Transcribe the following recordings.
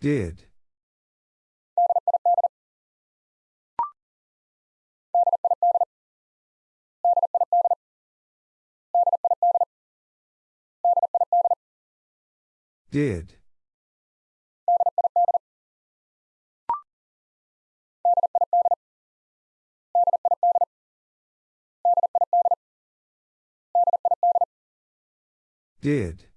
Did. Did. Did.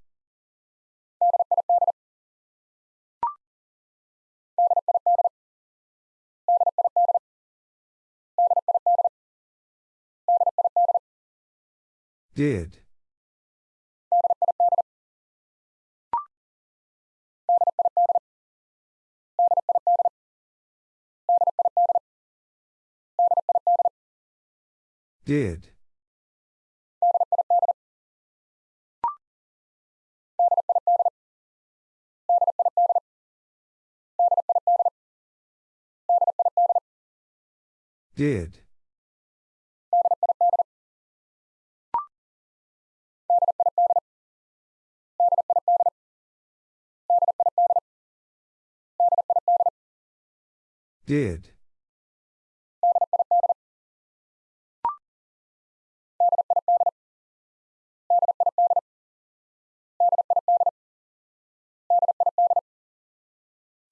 Did. Did. Did. Did.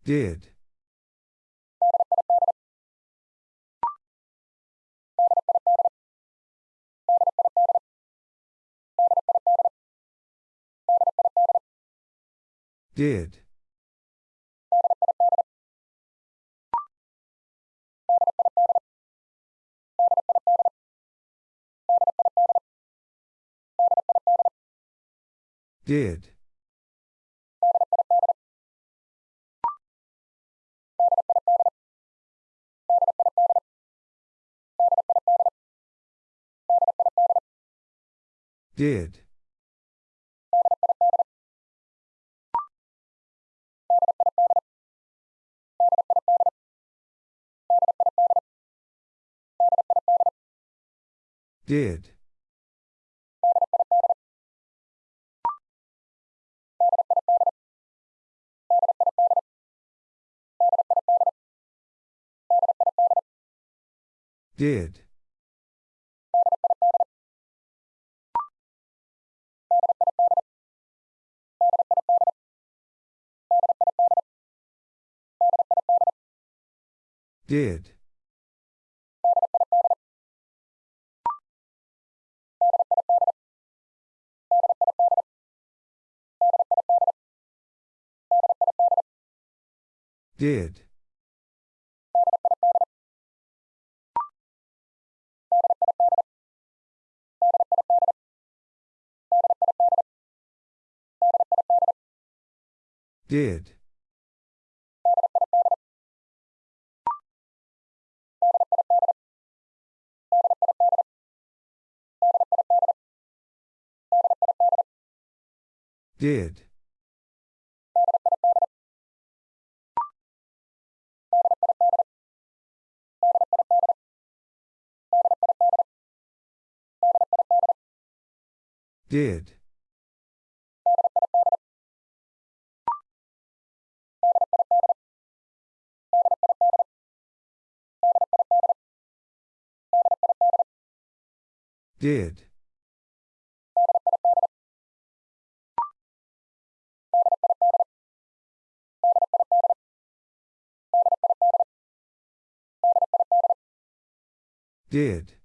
Did. Did. Did. Did. Did. Did. Did. Did. Did. Did. Did. Did. Did.